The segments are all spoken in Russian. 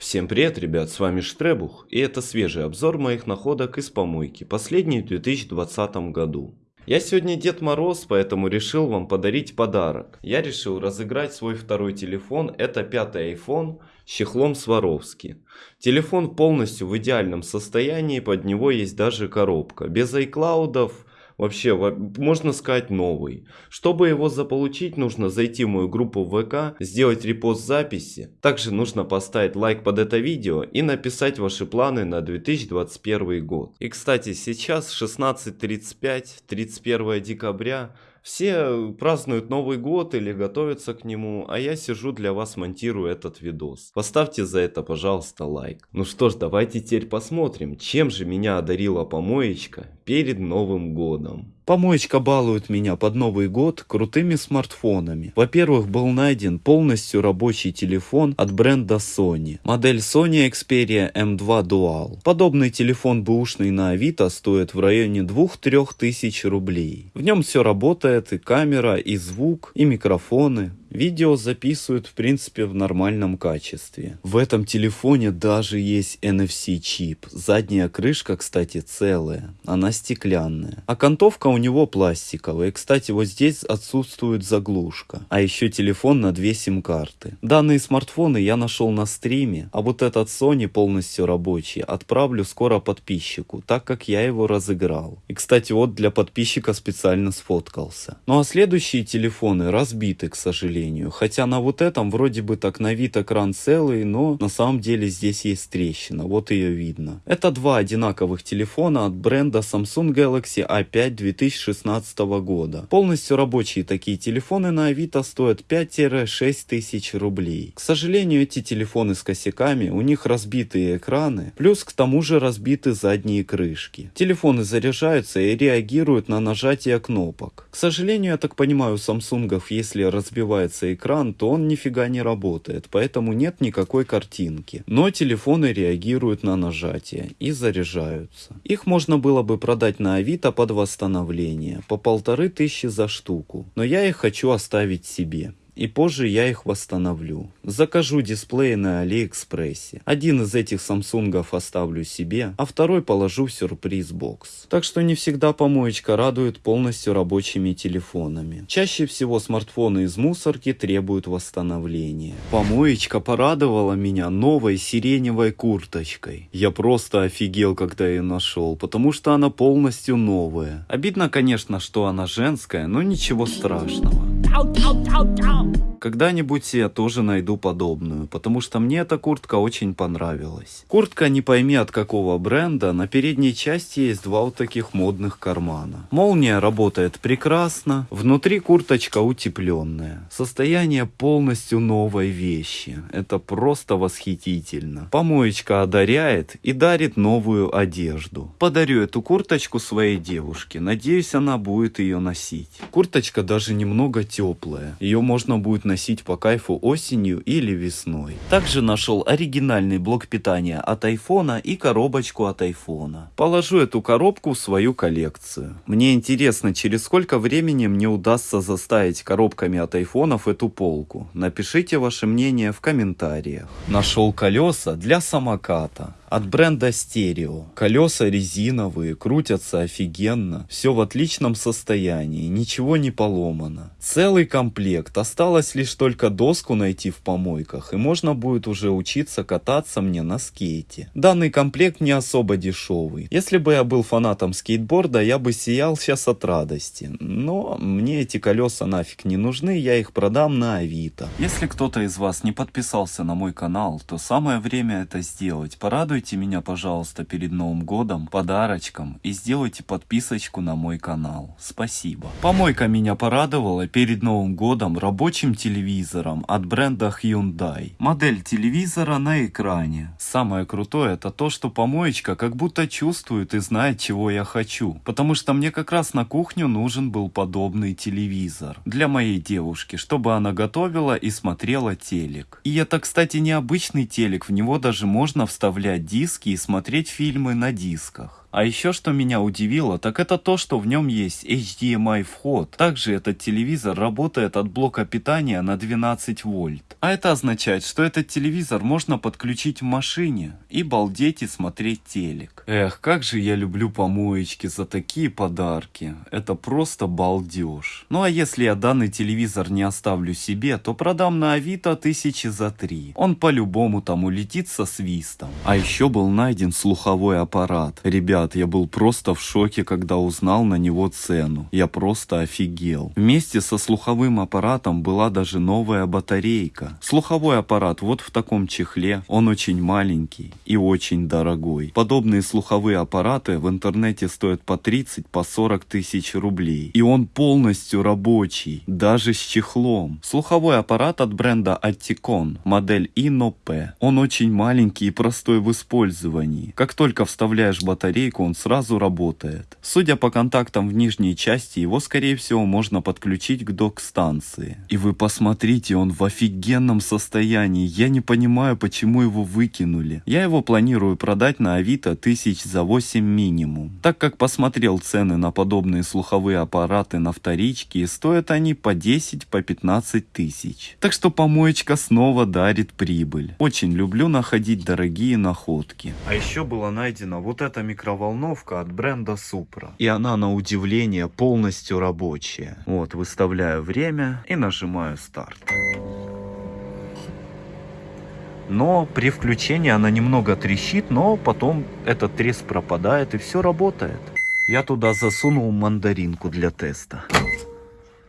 Всем привет, ребят, с вами Штребух, и это свежий обзор моих находок из помойки, последний в 2020 году. Я сегодня Дед Мороз, поэтому решил вам подарить подарок. Я решил разыграть свой второй телефон, это пятый iPhone с чехлом Сваровски. Телефон полностью в идеальном состоянии, под него есть даже коробка, без iCloud, вообще, можно сказать, новый. Чтобы его заполучить, нужно зайти в мою группу ВК, сделать репост записи. Также нужно поставить лайк под это видео и написать ваши планы на 2021 год. И, кстати, сейчас 16.35, 31 декабря. Все празднуют Новый год или готовятся к нему, а я сижу для вас монтирую этот видос. Поставьте за это, пожалуйста, лайк. Ну что ж, давайте теперь посмотрим, чем же меня одарила помоечка перед Новым годом. Помоечка балует меня под Новый год крутыми смартфонами. Во-первых, был найден полностью рабочий телефон от бренда Sony. Модель Sony Xperia M2 Dual. Подобный телефон бэушный на Авито стоит в районе 2-3 тысяч рублей. В нем все работает, и камера, и звук, и микрофоны. Видео записывают в принципе в нормальном качестве. В этом телефоне даже есть NFC чип. Задняя крышка, кстати, целая. Она стеклянная. А окантовка у него пластиковая. И, кстати, вот здесь отсутствует заглушка. А еще телефон на две сим-карты. Данные смартфоны я нашел на стриме. А вот этот Sony полностью рабочий отправлю скоро подписчику, так как я его разыграл. И, кстати, вот для подписчика специально сфоткался. Ну а следующие телефоны разбиты, к сожалению сожалению. Хотя на вот этом вроде бы так на вид экран целый, но на самом деле здесь есть трещина, вот ее видно. Это два одинаковых телефона от бренда Samsung Galaxy A5 2016 года. Полностью рабочие такие телефоны на Авито стоят 5-6 тысяч рублей. К сожалению, эти телефоны с косяками, у них разбитые экраны, плюс к тому же разбиты задние крышки. Телефоны заряжаются и реагируют на нажатие кнопок. К сожалению, я так понимаю, у Samsung, если разбивается загорается экран, то он нифига не работает, поэтому нет никакой картинки. Но телефоны реагируют на нажатие и заряжаются. Их можно было бы продать на Авито под восстановление, по полторы тысячи за штуку, но я их хочу оставить себе и позже я их восстановлю. Закажу дисплей на Алиэкспрессе. Один из этих самсунгов оставлю себе, а второй положу в сюрприз-бокс. Так что не всегда помоечка радует полностью рабочими телефонами. Чаще всего смартфоны из мусорки требуют восстановления. Помоечка порадовала меня новой сиреневой курточкой. Я просто офигел, когда ее нашел, потому что она полностью новая. Обидно, конечно, что она женская, но ничего страшного. Когда-нибудь я тоже найду подобную, потому что мне эта куртка очень понравилась. Куртка не пойми от какого бренда, на передней части есть два вот таких модных кармана. Молния работает прекрасно, внутри курточка утепленная. Состояние полностью новой вещи. Это просто восхитительно. Помоечка одаряет и дарит новую одежду. Подарю эту курточку своей девушке, надеюсь она будет ее носить. Курточка даже немного теплая, ее можно будет носить по кайфу осенью или весной. Также нашел оригинальный блок питания от айфона и коробочку от айфона. Положу эту коробку в свою коллекцию. Мне интересно, через сколько времени мне удастся заставить коробками от айфонов эту полку. Напишите ваше мнение в комментариях. Нашел колеса для самоката от бренда Стерео. Колеса резиновые, крутятся офигенно, все в отличном состоянии, ничего не поломано. Целый комплект, осталось лишь только доску найти в помойках, и можно будет уже учиться кататься мне на скейте. Данный комплект не особо дешевый. Если бы я был фанатом скейтборда, я бы сиял сейчас от радости. Но мне эти колеса нафиг не нужны, я их продам на Авито. Если кто-то из вас не подписался на мой канал, то самое время это сделать. Порадуйте Порадуйте меня, пожалуйста, перед Новым годом подарочком и сделайте подписочку на мой канал. Спасибо. Помойка меня порадовала перед Новым годом рабочим телевизором от бренда Hyundai. Модель телевизора на экране. Самое крутое это то, что помоечка как будто чувствует и знает, чего я хочу. Потому что мне как раз на кухню нужен был подобный телевизор. Для моей девушки, чтобы она готовила и смотрела телек. И это, кстати, необычный телек, в него даже можно вставлять диски и смотреть фильмы на дисках. А еще что меня удивило, так это то, что в нем есть HDMI вход. Также этот телевизор работает от блока питания на 12 вольт. А это означает, что этот телевизор можно подключить в машине и балдеть и смотреть телек. Эх, как же я люблю помоечки за такие подарки. Это просто балдеж. Ну а если я данный телевизор не оставлю себе, то продам на Авито тысячи за три. Он по-любому там улетит со свистом. А еще был найден слуховой аппарат. Ребят, я был просто в шоке, когда узнал на него цену. Я просто офигел. Вместе со слуховым аппаратом была даже новая батарейка. Слуховой аппарат вот в таком чехле, он очень маленький и очень дорогой. Подобные слуховые аппараты в интернете стоят по 30, по 40 тысяч рублей. И он полностью рабочий, даже с чехлом. Слуховой аппарат от бренда Atticon, модель Inno P. Он очень маленький и простой в использовании. Как только вставляешь батарейку, он сразу работает. Судя по контактам в нижней части, его скорее всего можно подключить к док-станции. И вы посмотрите, он в офигенном состоянии. Я не понимаю, почему его выкинули. Я его планирую продать на Авито тысяч за 8 минимум. Так как посмотрел цены на подобные слуховые аппараты на вторичке, и стоят они по 10, по 15 тысяч. Так что помоечка снова дарит прибыль. Очень люблю находить дорогие находки. А еще была найдена вот эта микроволновка от бренда Supra. И она на удивление полностью рабочая. Вот, выставляю время и нажимаю старт но при включении она немного трещит, но потом этот треск пропадает и все работает. Я туда засунул мандаринку для теста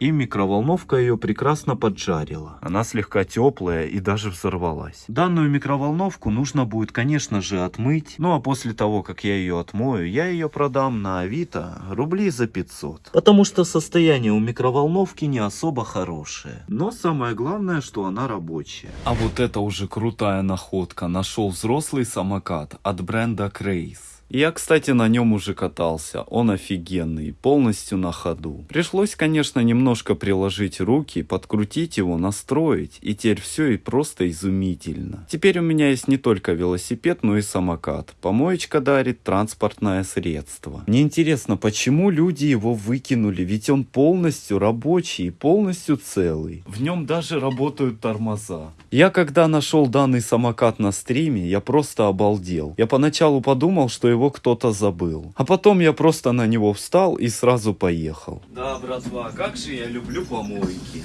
и микроволновка ее прекрасно поджарила. Она слегка теплая и даже взорвалась. Данную микроволновку нужно будет, конечно же, отмыть. Ну а после того, как я ее отмою, я ее продам на Авито рублей за 500. Потому что состояние у микроволновки не особо хорошее. Но самое главное, что она рабочая. А вот это уже крутая находка. Нашел взрослый самокат от бренда Крейс. Я, кстати, на нем уже катался. Он офигенный, полностью на ходу. Пришлось, конечно, немножко приложить руки, подкрутить его, настроить. И теперь все и просто изумительно. Теперь у меня есть не только велосипед, но и самокат. Помоечка дарит транспортное средство. Мне интересно, почему люди его выкинули? Ведь он полностью рабочий и полностью целый. В нем даже работают тормоза. Я когда нашел данный самокат на стриме, я просто обалдел. Я поначалу подумал, что его его кто-то забыл. А потом я просто на него встал и сразу поехал. Да, братва, как же я люблю помойки.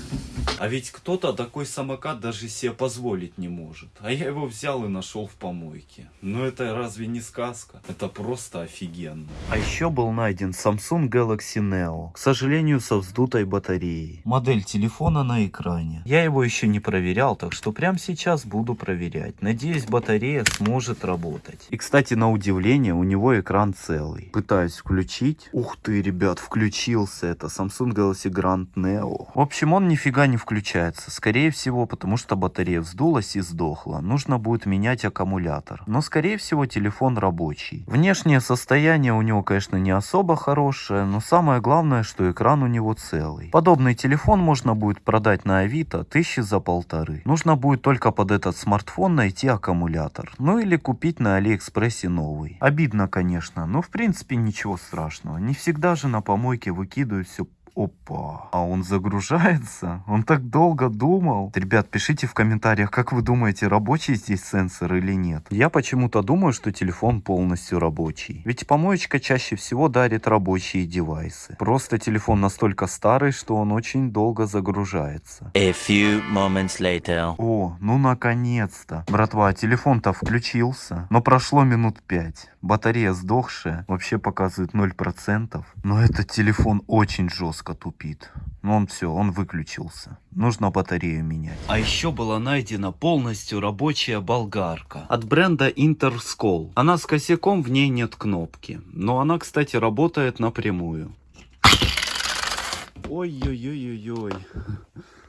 А ведь кто-то такой самокат даже себе позволить не может. А я его взял и нашел в помойке. Но это разве не сказка? Это просто офигенно. А еще был найден Samsung Galaxy Neo. К сожалению, со вздутой батареей. Модель телефона на экране. Я его еще не проверял, так что прямо сейчас буду проверять. Надеюсь, батарея сможет работать. И, кстати, на удивление, у него экран целый. Пытаюсь включить. Ух ты, ребят, включился. Это Samsung Galaxy Grand Neo. В общем, он нифига не включается. Скорее всего, потому что батарея вздулась и сдохла. Нужно будет менять аккумулятор. Но, скорее всего, телефон рабочий. Внешнее состояние у него, конечно, не особо хорошее, но самое главное, что экран у него целый. Подобный телефон можно будет продать на Авито тысячи за полторы. Нужно будет только под этот смартфон найти аккумулятор. Ну или купить на Алиэкспрессе новый. Обидно, конечно, но в принципе ничего страшного. Не всегда же на помойке выкидывают все Опа, а он загружается? Он так долго думал. Ребят, пишите в комментариях, как вы думаете, рабочий здесь сенсор или нет. Я почему-то думаю, что телефон полностью рабочий. Ведь помоечка чаще всего дарит рабочие девайсы. Просто телефон настолько старый, что он очень долго загружается. A few moments later. О, ну наконец-то. Братва, телефон-то включился, но прошло минут пять. Батарея сдохшая, вообще показывает 0%. Но этот телефон очень жестко тупит. Ну он все, он выключился. Нужно батарею менять. А еще была найдена полностью рабочая болгарка от бренда Interscol. Она с косяком, в ней нет кнопки. Но она, кстати, работает напрямую. Ой-ой-ой-ой-ой.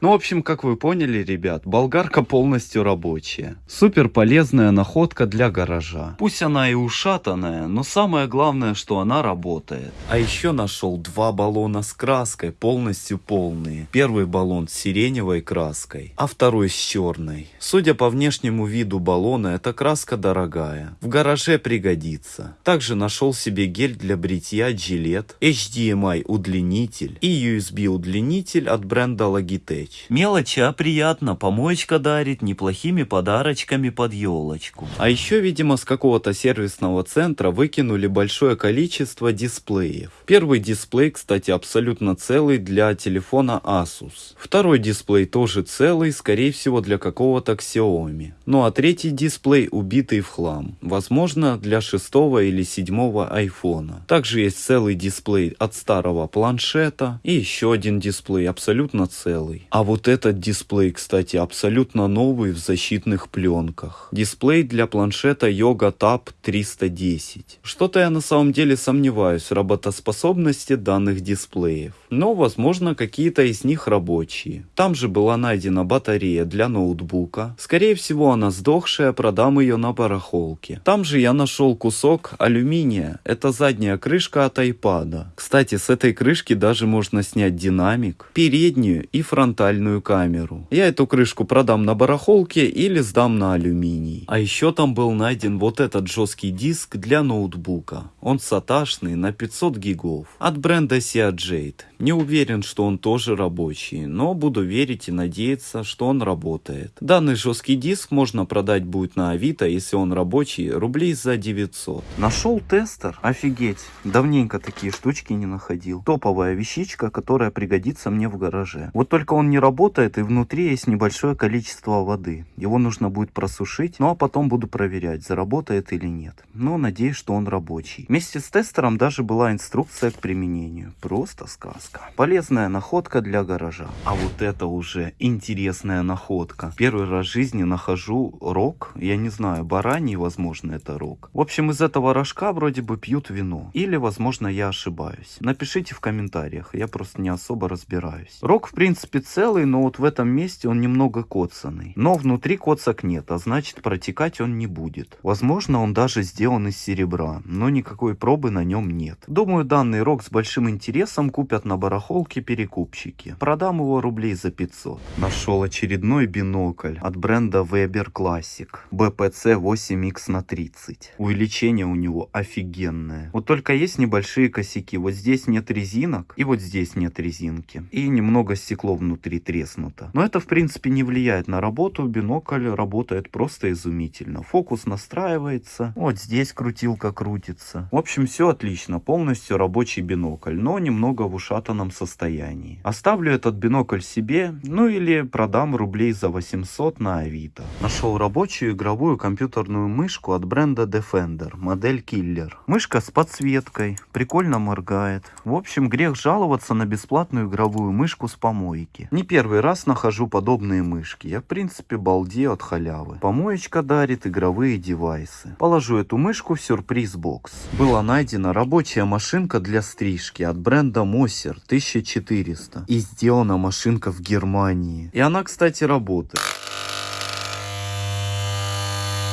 Ну, в общем, как вы поняли, ребят, болгарка полностью рабочая. Супер полезная находка для гаража. Пусть она и ушатанная, но самое главное, что она работает. А еще нашел два баллона с краской, полностью полные. Первый баллон с сиреневой краской, а второй с черной. Судя по внешнему виду баллона, эта краска дорогая. В гараже пригодится. Также нашел себе гель для бритья Gillette, HDMI удлинитель и USB удлинитель от бренда Logitech. Мелочь, а приятно. Помоечка дарит неплохими подарочками под елочку. А еще, видимо, с какого-то сервисного центра выкинули большое количество дисплеев. Первый дисплей, кстати, абсолютно целый для телефона Asus. Второй дисплей тоже целый, скорее всего для какого-то Xiaomi. Ну а третий дисплей убитый в хлам. Возможно для шестого или седьмого айфона. Также есть целый дисплей от старого планшета и еще один дисплей абсолютно целый. А вот этот дисплей, кстати, абсолютно новый в защитных пленках. Дисплей для планшета Yoga Tab 310. Что-то я на самом деле сомневаюсь в работоспособности данных дисплеев. Но возможно какие-то из них рабочие. Там же была найдена батарея для ноутбука. Скорее всего она сдохшая, продам ее на барахолке. Там же я нашел кусок алюминия. Это задняя крышка от iPad. Кстати, с этой крышки даже можно снять динамик, переднюю и фронтальную камеру. Я эту крышку продам на барахолке или сдам на алюминий. А еще там был найден вот этот жесткий диск для ноутбука. Он саташный на 500 гигов. От бренда Seagate. Не уверен, что он тоже рабочий, но буду верить и надеяться, что он работает. Данный жесткий диск можно продать будет на Авито, если он рабочий, рублей за 900. Нашел тестер? Офигеть, давненько такие штучки не находил. Топовая вещичка, которая пригодится мне в гараже. Вот только он не работает и внутри есть небольшое количество воды. Его нужно будет просушить, ну а потом буду проверять, заработает или нет. Но надеюсь, что он рабочий. Вместе с тестером даже была инструкция к применению. Просто сказка. Полезная находка для гаража. А вот это уже интересная находка. Первый раз в жизни нахожу рог. Я не знаю, бараний, возможно, это рог. В общем, из этого рожка вроде бы пьют вино. Или, возможно, я ошибаюсь. Напишите в комментариях, я просто не особо разбираюсь. Рог, в принципе, целый, но вот в этом месте он немного коцанный. Но внутри коцак нет, а значит протекать он не будет. Возможно, он даже сделан из серебра, но никакой пробы на нем нет. Думаю, данный рог с большим интересом купят на барахолке перекупщики. Продам его рублей за 500. Нашел очередной бинокль от бренда Weber Classic. BPC 8X на 30. Увеличение у него офигенное. Вот только есть небольшие косяки. Вот здесь нет резинок и вот здесь нет резинки. И немного стекло внутри треснуто. Но это в принципе не влияет на работу. Бинокль работает просто изумительно. Фокус настраивается. Вот здесь крутилка крутится. В общем, все отлично. Полностью рабочий бинокль. Но немного в ушатанном состоянии. Оставлю этот бинокль себе. Ну или продам рублей за 800 на Авито. Нашел рабочую игровую компьютерную мышку от бренда Defender. Модель Killer. Мышка с подсветкой. Прикольно моргает. В общем, грех жаловаться на бесплатную игровую мышку с помойки. Не первый раз нахожу подобные мышки. Я в принципе балдею от халявы. Помоечка дарит игровые девайсы. Положу эту мышку в сюрприз-бокс. Была найдена рабочая машинка для стрижки от бренда Moser 1400. И сделана машинка в Германии. И она, кстати, работает.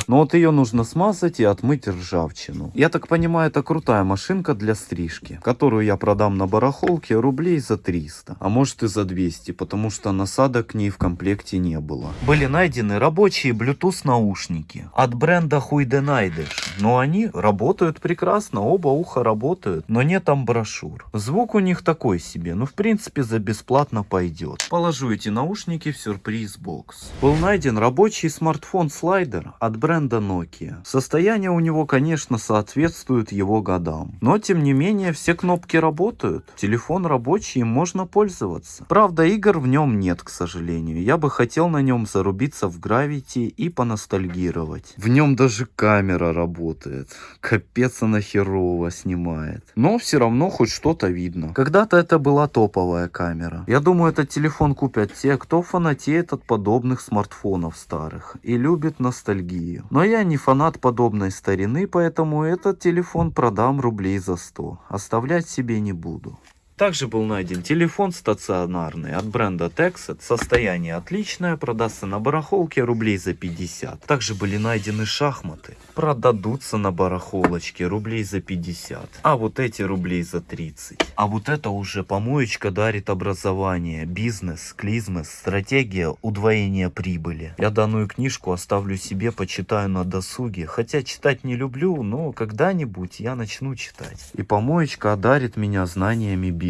Но вот ее нужно смазать и отмыть ржавчину. Я так понимаю, это крутая машинка для стрижки, которую я продам на барахолке рублей за 300, а может и за 200, потому что насадок к ней в комплекте не было. Были найдены рабочие Bluetooth наушники от бренда Huidenaidish, но они работают прекрасно, оба уха работают, но нет там брошюр. Звук у них такой себе, но в принципе за бесплатно пойдет. Положу эти наушники в сюрприз-бокс. Был найден рабочий смартфон-слайдер от бренда Nokia. Состояние у него, конечно, соответствует его годам. Но, тем не менее, все кнопки работают. Телефон рабочий, им можно пользоваться. Правда, игр в нем нет, к сожалению. Я бы хотел на нем зарубиться в Gravity и поностальгировать. В нем даже камера работает. Капец она херово снимает. Но все равно хоть что-то видно. Когда-то это была топовая камера. Я думаю, этот телефон купят те, кто фанатеет от подобных смартфонов старых и любит ностальгию. Но я не фанат подобной старины, поэтому этот телефон продам рублей за 100. Оставлять себе не буду. Также был найден телефон стационарный от бренда Texet. Состояние отличное, продастся на барахолке рублей за 50. Также были найдены шахматы. Продадутся на барахолочке рублей за 50. А вот эти рублей за 30. А вот это уже помоечка дарит образование, бизнес, клизмес, стратегия удвоения прибыли. Я данную книжку оставлю себе, почитаю на досуге. Хотя читать не люблю, но когда-нибудь я начну читать. И помоечка одарит меня знаниями бизнеса.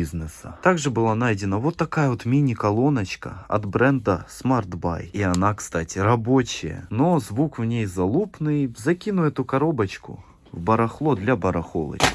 Также была найдена вот такая вот мини-колоночка от бренда Smart Buy. И она, кстати, рабочая. Но звук в ней залупный. Закину эту коробочку в барахло для барахолочки.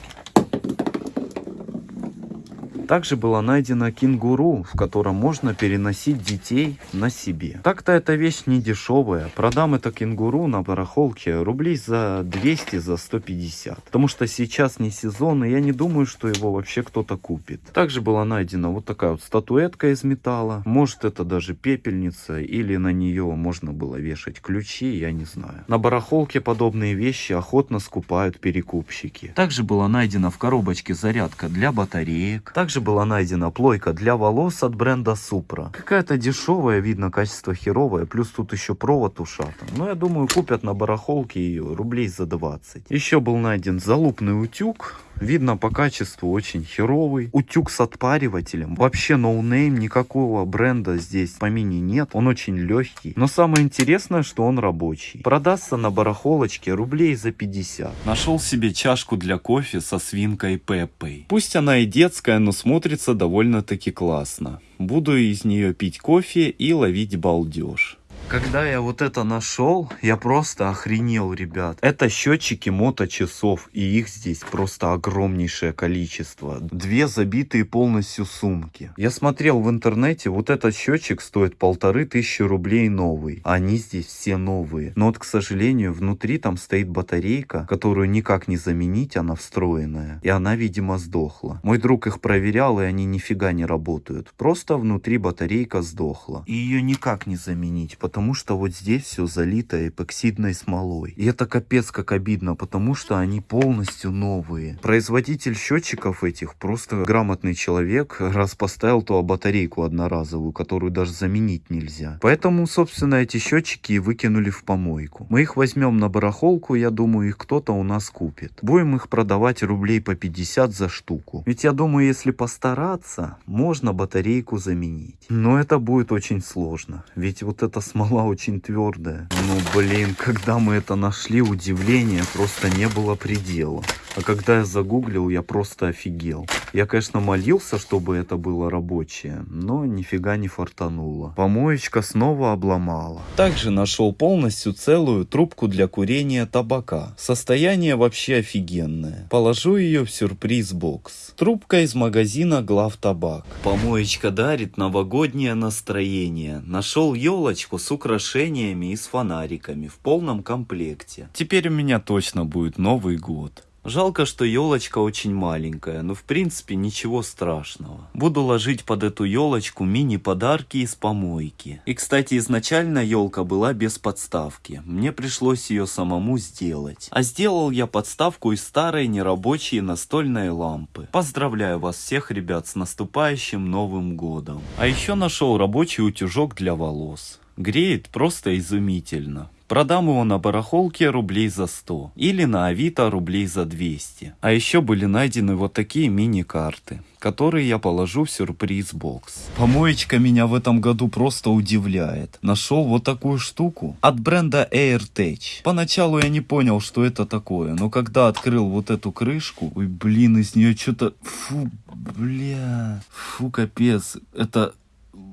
Также была найдена кенгуру, в котором можно переносить детей на себе. Так-то эта вещь не дешевая. Продам это кенгуру на барахолке рублей за 200, за 150. Потому что сейчас не сезон, и я не думаю, что его вообще кто-то купит. Также была найдена вот такая вот статуэтка из металла. Может это даже пепельница, или на нее можно было вешать ключи, я не знаю. На барахолке подобные вещи охотно скупают перекупщики. Также была найдена в коробочке зарядка для батареек. Также была найдена плойка для волос от бренда Supra. Какая-то дешевая, видно, качество херовое, плюс тут еще провод ушатан. Но я думаю, купят на барахолке ее рублей за 20. Еще был найден залупный утюг. Видно по качеству очень херовый. Утюг с отпаривателем. Вообще no name, никакого бренда здесь в помине нет. Он очень легкий. Но самое интересное, что он рабочий. Продастся на барахолочке рублей за 50. Нашел себе чашку для кофе со свинкой Пеппой. Пусть она и детская, но смотрится довольно-таки классно. Буду из нее пить кофе и ловить балдеж. Когда я вот это нашел, я просто охренел, ребят. Это счетчики моточасов, и их здесь просто огромнейшее количество. Две забитые полностью сумки. Я смотрел в интернете, вот этот счетчик стоит полторы тысячи рублей новый. Они здесь все новые. Но вот, к сожалению, внутри там стоит батарейка, которую никак не заменить, она встроенная. И она, видимо, сдохла. Мой друг их проверял, и они нифига не работают. Просто внутри батарейка сдохла. И ее никак не заменить, потому потому что вот здесь все залито эпоксидной смолой. И это капец как обидно, потому что они полностью новые. Производитель счетчиков этих просто грамотный человек, раз поставил ту батарейку одноразовую, которую даже заменить нельзя. Поэтому, собственно, эти счетчики и выкинули в помойку. Мы их возьмем на барахолку, я думаю, их кто-то у нас купит. Будем их продавать рублей по 50 за штуку. Ведь я думаю, если постараться, можно батарейку заменить. Но это будет очень сложно. Ведь вот эта смола смола очень твердая. Ну, блин, когда мы это нашли, удивления просто не было предела. А когда я загуглил, я просто офигел. Я, конечно, молился, чтобы это было рабочее, но нифига не фартануло. Помоечка снова обломала. Также нашел полностью целую трубку для курения табака. Состояние вообще офигенное. Положу ее в сюрприз-бокс. Трубка из магазина Глав Табак. Помоечка дарит новогоднее настроение. Нашел елочку с украшениями и с фонариками в полном комплекте. Теперь у меня точно будет Новый год. Жалко, что елочка очень маленькая, но в принципе ничего страшного. Буду ложить под эту елочку мини-подарки из помойки. И кстати, изначально елка была без подставки. Мне пришлось ее самому сделать. А сделал я подставку из старой нерабочей настольной лампы. Поздравляю вас всех, ребят, с наступающим Новым Годом. А еще нашел рабочий утюжок для волос. Греет просто изумительно. Продам его на барахолке рублей за 100 или на Авито рублей за 200. А еще были найдены вот такие мини-карты, которые я положу в сюрприз-бокс. Помоечка меня в этом году просто удивляет. Нашел вот такую штуку от бренда AirTech. Поначалу я не понял, что это такое, но когда открыл вот эту крышку, ой, блин, из нее что-то... Фу, бля, фу, капец. Это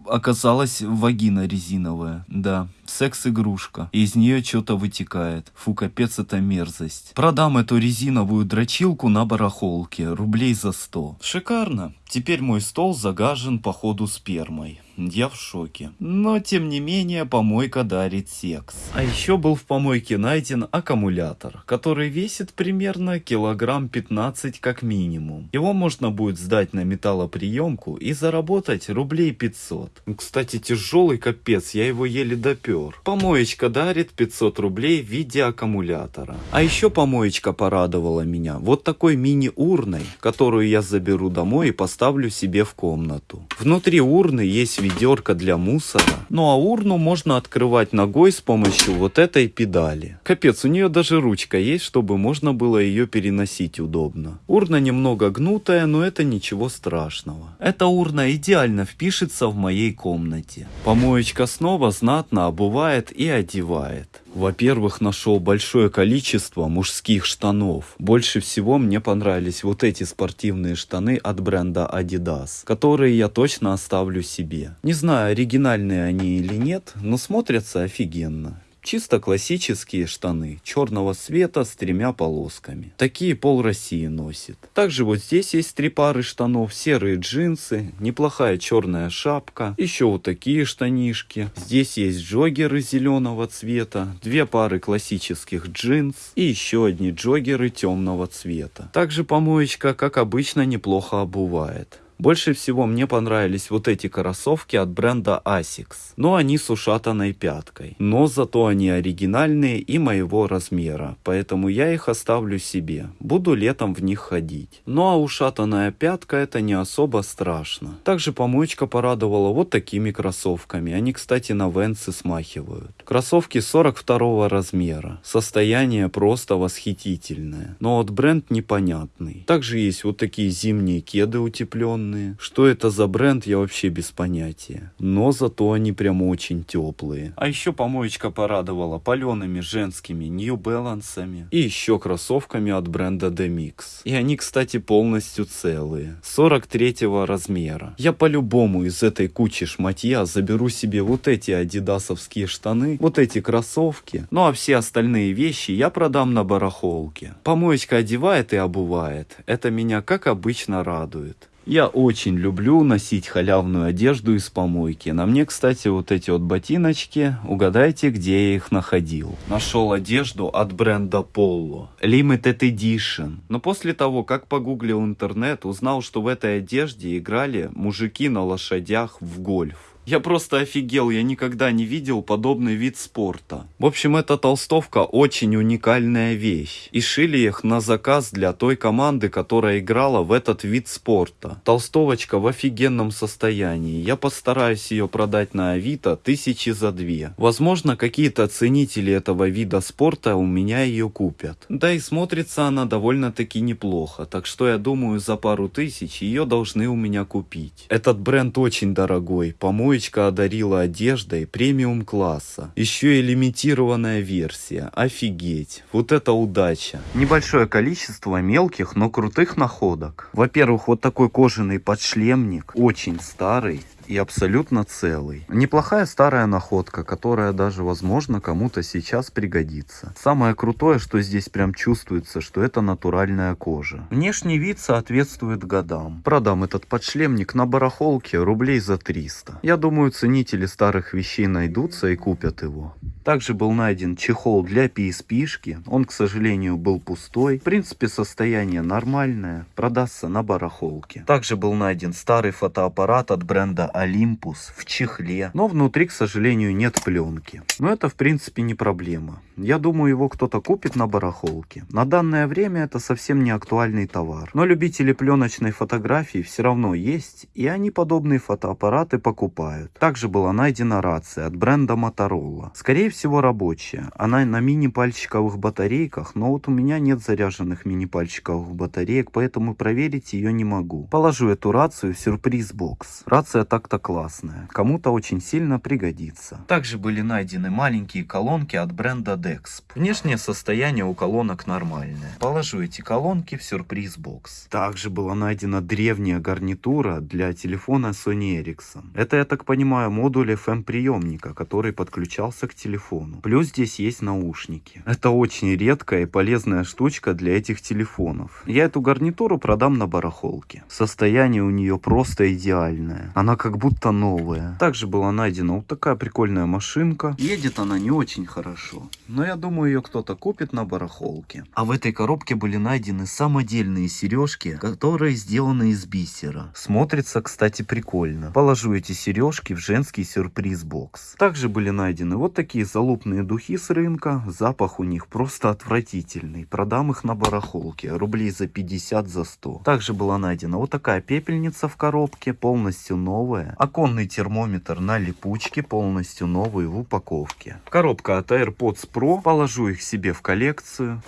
оказалась вагина резиновая, да секс-игрушка. Из нее что-то вытекает. Фу, капец, это мерзость. Продам эту резиновую дрочилку на барахолке, рублей за 100. Шикарно. Теперь мой стол загажен походу спермой. Я в шоке. Но тем не менее помойка дарит секс. А еще был в помойке найден аккумулятор, который весит примерно килограмм 15 как минимум. Его можно будет сдать на металлоприемку и заработать рублей 500. Кстати, тяжелый капец, я его еле допер шофер. Помоечка дарит 500 рублей в виде аккумулятора. А еще помоечка порадовала меня вот такой мини-урной, которую я заберу домой и поставлю себе в комнату. Внутри урны есть ведерко для мусора, ну а урну можно открывать ногой с помощью вот этой педали. Капец, у нее даже ручка есть, чтобы можно было ее переносить удобно. Урна немного гнутая, но это ничего страшного. Эта урна идеально впишется в моей комнате. Помоечка снова знатно обувает и одевает. Во-первых, нашел большое количество мужских штанов. Больше всего мне понравились вот эти спортивные штаны от бренда Adidas, которые я точно оставлю себе. Не знаю, оригинальные они или нет, но смотрятся офигенно. Чисто классические штаны черного цвета с тремя полосками. Такие пол России носит. Также вот здесь есть три пары штанов, серые джинсы, неплохая черная шапка, еще вот такие штанишки. Здесь есть джогеры зеленого цвета, две пары классических джинс и еще одни джогеры темного цвета. Также помоечка, как обычно, неплохо обувает. Больше всего мне понравились вот эти кроссовки от бренда Asics. Но они с ушатанной пяткой. Но зато они оригинальные и моего размера. Поэтому я их оставлю себе. Буду летом в них ходить. Ну а ушатанная пятка это не особо страшно. Также помоечка порадовала вот такими кроссовками. Они, кстати, на венцы смахивают. Кроссовки 42 размера. Состояние просто восхитительное. Но вот бренд непонятный. Также есть вот такие зимние кеды утепленные данные. Что это за бренд, я вообще без понятия. Но зато они прям очень теплые. А еще помоечка порадовала палеными женскими New Balance и еще кроссовками от бренда Demix. И они, кстати, полностью целые. 43 размера. Я по-любому из этой кучи шматья заберу себе вот эти адидасовские штаны, вот эти кроссовки. Ну а все остальные вещи я продам на барахолке. Помоечка одевает и обувает. Это меня как обычно радует. Я очень люблю носить халявную одежду из помойки. На мне, кстати, вот эти вот ботиночки. Угадайте, где я их находил. Нашел одежду от бренда Polo. Limited Edition. Но после того, как погуглил интернет, узнал, что в этой одежде играли мужики на лошадях в гольф. Я просто офигел, я никогда не видел подобный вид спорта. В общем, эта толстовка очень уникальная вещь. И шили их на заказ для той команды, которая играла в этот вид спорта. Толстовочка в офигенном состоянии. Я постараюсь ее продать на Авито тысячи за две. Возможно, какие-то ценители этого вида спорта у меня ее купят. Да и смотрится она довольно-таки неплохо. Так что я думаю, за пару тысяч ее должны у меня купить. Этот бренд очень дорогой. По-моему, Девочка одарила одеждой премиум класса. Еще и лимитированная версия. Офигеть. Вот это удача. Небольшое количество мелких, но крутых находок. Во-первых, вот такой кожаный подшлемник. Очень старый и абсолютно целый. Неплохая старая находка, которая даже, возможно, кому-то сейчас пригодится. Самое крутое, что здесь прям чувствуется, что это натуральная кожа. Внешний вид соответствует годам. Продам этот подшлемник на барахолке рублей за 300. Я думаю, ценители старых вещей найдутся и купят его. Также был найден чехол для PSP-шки. Он, к сожалению, был пустой. В принципе, состояние нормальное. Продастся на барахолке. Также был найден старый фотоаппарат от бренда Olympus в чехле. Но внутри, к сожалению, нет пленки. Но это, в принципе, не проблема. Я думаю, его кто-то купит на барахолке. На данное время это совсем не актуальный товар. Но любители пленочной фотографии все равно есть. И они подобные фотоаппараты покупают. Также была найдена рация от бренда Motorola. Скорее всего, рабочая. Она на мини-пальчиковых батарейках, но вот у меня нет заряженных мини-пальчиковых батареек, поэтому проверить ее не могу. Положу эту рацию в сюрприз-бокс. Рация так-то классная. Кому-то очень сильно пригодится. Также были найдены маленькие колонки от бренда Dexp. Внешнее состояние у колонок нормальное. Положу эти колонки в сюрприз-бокс. Также была найдена древняя гарнитура для телефона Sony Ericsson. Это, я так понимаю, модуль FM-приемника, который подключался к телефону. Плюс здесь есть наушники. Это очень редкая и полезная штучка для этих телефонов. Я эту гарнитуру продам на барахолке. Состояние у нее просто идеальное. Она как как будто новая. Также была найдена вот такая прикольная машинка. Едет она не очень хорошо, но я думаю ее кто-то купит на барахолке. А в этой коробке были найдены самодельные сережки, которые сделаны из бисера. Смотрится, кстати, прикольно. Положу эти сережки в женский сюрприз-бокс. Также были найдены вот такие залупные духи с рынка. Запах у них просто отвратительный. Продам их на барахолке. Рублей за 50 за 100. Также была найдена вот такая пепельница в коробке, полностью новая. Оконный термометр на липучке, полностью новый в упаковке. Коробка от AirPods Pro. Положу их себе в коллекцию.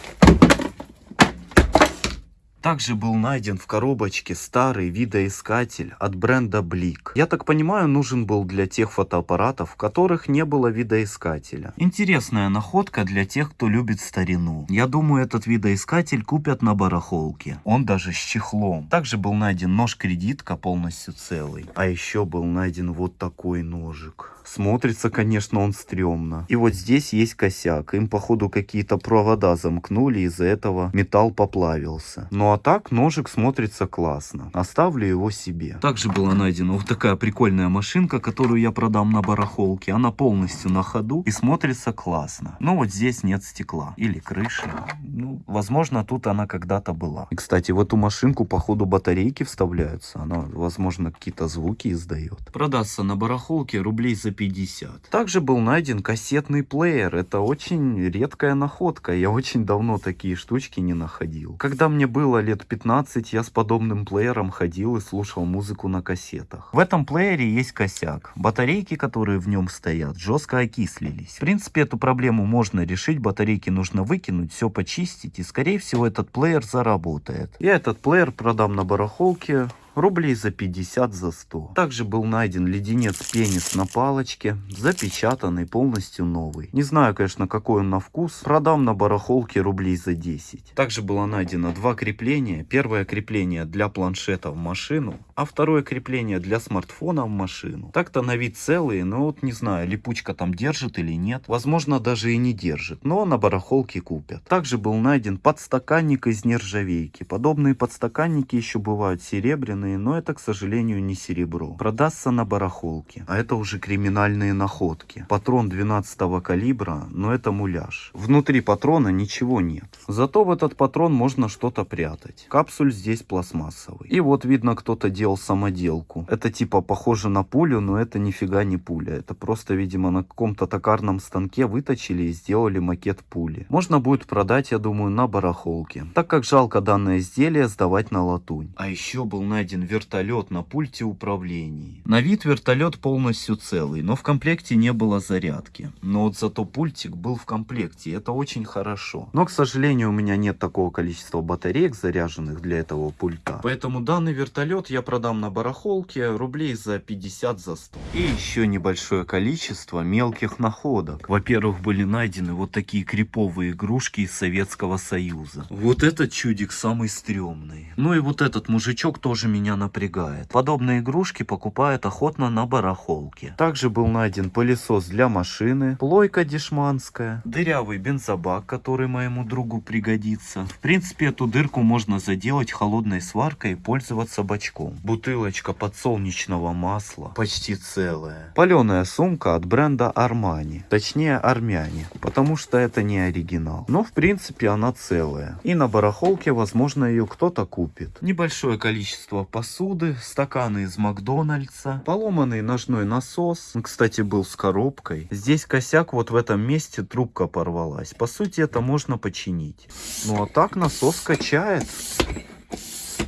Также был найден в коробочке старый видоискатель от бренда Blick. Я так понимаю, нужен был для тех фотоаппаратов, в которых не было видоискателя. Интересная находка для тех, кто любит старину. Я думаю, этот видоискатель купят на барахолке. Он даже с чехлом. Также был найден нож-кредитка полностью целый. А еще был найден вот такой ножик. Смотрится, конечно, он стрёмно. И вот здесь есть косяк. Им, походу, какие-то провода замкнули, из-за этого металл поплавился. А так, ножик смотрится классно. Оставлю его себе. Также была найдена вот такая прикольная машинка, которую я продам на барахолке. Она полностью на ходу и смотрится классно. Но вот здесь нет стекла. Или крыши. Ну, возможно, тут она когда-то была. И, кстати, в эту машинку, походу, батарейки вставляются. Она, возможно, какие-то звуки издает. Продастся на барахолке рублей за 50. Также был найден кассетный плеер. Это очень редкая находка. Я очень давно такие штучки не находил. Когда мне было лет 15, я с подобным плеером ходил и слушал музыку на кассетах. В этом плеере есть косяк. Батарейки, которые в нем стоят, жестко окислились. В принципе, эту проблему можно решить. Батарейки нужно выкинуть, все почистить. И, скорее всего, этот плеер заработает. Я этот плеер продам на барахолке рублей за 50 за 100. Также был найден леденец пенис на палочке, запечатанный, полностью новый. Не знаю, конечно, какой он на вкус, продам на барахолке рублей за 10. Также было найдено два крепления. Первое крепление для планшета в машину, а второе крепление для смартфона в машину. Так-то на вид целые, но вот не знаю, липучка там держит или нет. Возможно, даже и не держит, но на барахолке купят. Также был найден подстаканник из нержавейки. Подобные подстаканники еще бывают серебряные, но это, к сожалению, не серебро. Продастся на барахолке. А это уже криминальные находки. Патрон 12 калибра, но это муляж. Внутри патрона ничего нет. Зато в этот патрон можно что-то прятать. Капсуль здесь пластмассовый. И вот видно, кто-то делал самоделку. Это типа похоже на пулю, но это нифига не пуля. Это просто, видимо, на каком-то токарном станке выточили и сделали макет пули. Можно будет продать, я думаю, на барахолке. Так как жалко данное изделие сдавать на латунь. А еще был найден вертолет на пульте управления. На вид вертолет полностью целый, но в комплекте не было зарядки. Но вот зато пультик был в комплекте, это очень хорошо. Но, к сожалению, у меня нет такого количества батареек заряженных для этого пульта. Поэтому данный вертолет я продам на барахолке рублей за 50 за 100. И еще небольшое количество мелких находок. Во-первых, были найдены вот такие криповые игрушки из Советского Союза. Вот этот чудик самый стрёмный. Ну и вот этот мужичок тоже меня напрягает. Подобные игрушки покупают охотно на барахолке. Также был найден пылесос для машины, плойка дешманская, дырявый бензобак, который моему другу пригодится. В принципе, эту дырку можно заделать холодной сваркой и пользоваться бачком. Бутылочка подсолнечного масла, почти целая. Паленая сумка от бренда Armani, точнее армяне, потому что это не оригинал. Но в принципе она целая. И на барахолке, возможно, ее кто-то купит. Небольшое количество посуды, стаканы из Макдональдса, поломанный ножной насос, кстати, был с коробкой. Здесь косяк, вот в этом месте трубка порвалась. По сути, это можно починить. Ну а так насос качает.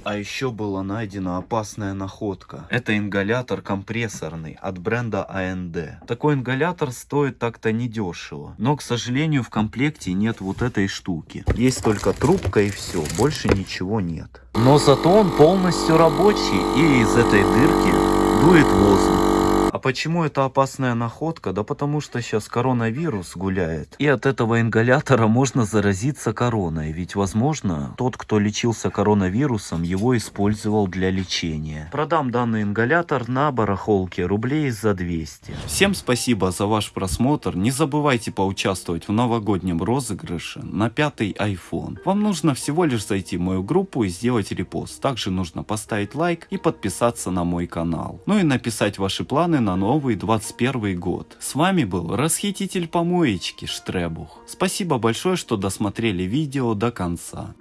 А еще была найдена опасная находка. Это ингалятор компрессорный от бренда AND. Такой ингалятор стоит так-то недешево. Но, к сожалению, в комплекте нет вот этой штуки. Есть только трубка и все, больше ничего нет. Но зато он полностью рабочий и из этой дырки дует воздух. А почему это опасная находка? Да потому что сейчас коронавирус гуляет. И от этого ингалятора можно заразиться короной. Ведь, возможно, тот, кто лечился коронавирусом, его использовал для лечения. Продам данный ингалятор на барахолке рублей за 200. Всем спасибо за ваш просмотр. Не забывайте поучаствовать в новогоднем розыгрыше на пятый iPhone. Вам нужно всего лишь зайти в мою группу и сделать репост. Также нужно поставить лайк и подписаться на мой канал. Ну и написать ваши планы на новый 21 год. С вами был расхититель помоечки Штребух. Спасибо большое, что досмотрели видео до конца.